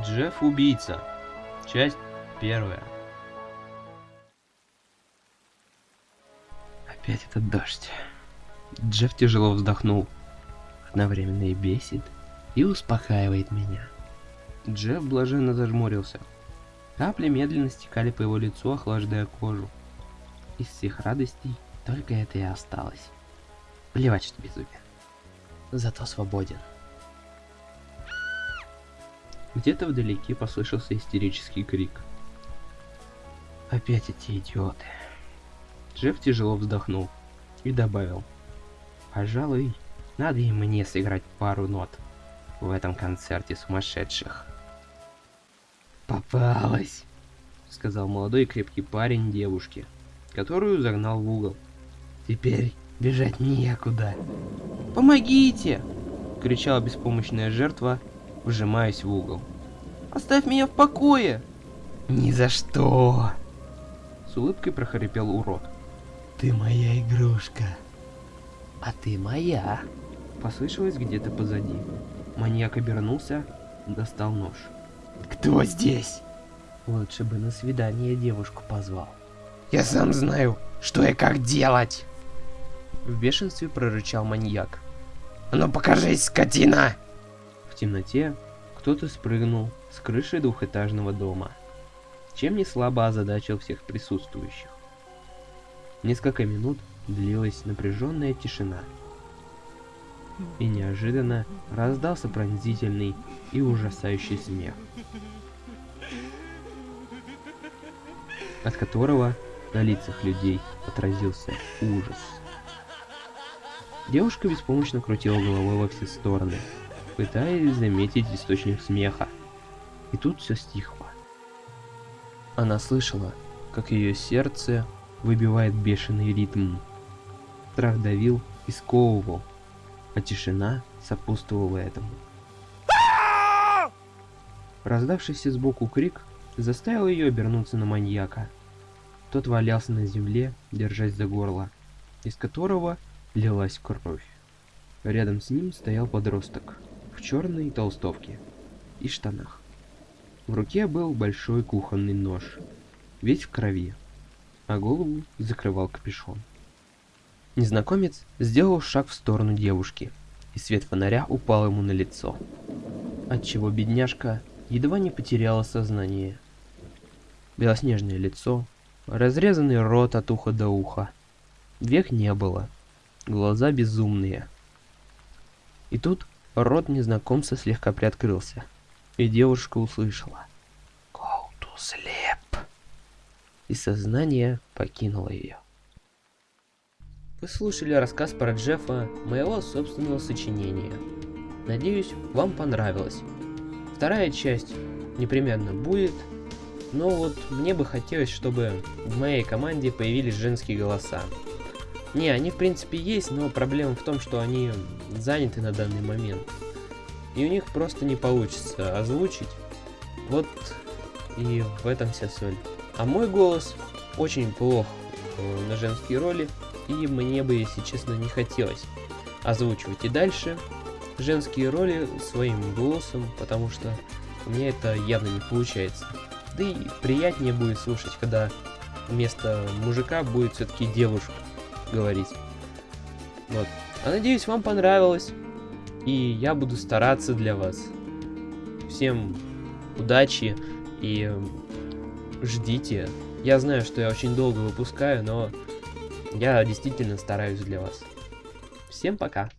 Джефф убийца. Часть первая. Опять этот дождь. Джефф тяжело вздохнул. Одновременно и бесит, и успокаивает меня. Джефф блаженно зажмурился. Капли медленно стекали по его лицу, охлаждая кожу. Из всех радостей только это и осталось. Плевать, что безумие. Зато свободен. Где-то вдалеке послышался истерический крик. Опять эти идиоты. Джефф тяжело вздохнул и добавил. Пожалуй, надо и мне сыграть пару нот в этом концерте сумасшедших. Попалась, сказал молодой крепкий парень девушке, которую загнал в угол. Теперь бежать некуда. Помогите! кричала беспомощная жертва, вжимаясь в угол. Оставь меня в покое! Ни за что! С улыбкой прохрипел урод. Ты моя игрушка. А ты моя. Послышалось где-то позади. Маньяк обернулся, достал нож. Кто здесь? Лучше бы на свидание девушку позвал. Я сам знаю, что и как делать. В бешенстве прорычал маньяк. А ну покажись, скотина! В темноте кто-то спрыгнул с крыши двухэтажного дома, чем не слабо озадачил всех присутствующих. Несколько минут длилась напряженная тишина. И неожиданно раздался пронзительный и ужасающий смех, от которого на лицах людей отразился ужас. Девушка беспомощно крутила головой во все стороны, пытаясь заметить источник смеха. И тут все стихло. Она слышала, как ее сердце выбивает бешеный ритм. Страх давил и сковывал, а тишина сопутствовала этому. Раздавшийся сбоку крик заставил ее обернуться на маньяка. Тот валялся на земле, держась за горло, из которого лилась кровь. Рядом с ним стоял подросток в черной толстовке и штанах. В руке был большой кухонный нож, весь в крови, а голову закрывал капюшон. Незнакомец сделал шаг в сторону девушки, и свет фонаря упал ему на лицо, отчего бедняжка едва не потеряла сознание. Белоснежное лицо, разрезанный рот от уха до уха. Век не было, глаза безумные. И тут рот незнакомца слегка приоткрылся, и девушка услышала «Go to sleep!» и сознание покинуло ее. Вы слушали рассказ про Джеффа, моего собственного сочинения. Надеюсь, вам понравилось. Вторая часть непременно будет, но вот мне бы хотелось, чтобы в моей команде появились женские голоса. Не, они в принципе есть, но проблема в том, что они заняты на данный момент. И у них просто не получится озвучить. Вот и в этом вся соль. А мой голос очень плох на женские роли, и мне бы, если честно, не хотелось озвучивать и дальше женские роли своим голосом, потому что у меня это явно не получается. Да и приятнее будет слушать, когда вместо мужика будет все-таки девушка говорить. Вот. А надеюсь, вам понравилось. И я буду стараться для вас. Всем удачи и ждите. Я знаю, что я очень долго выпускаю, но я действительно стараюсь для вас. Всем пока.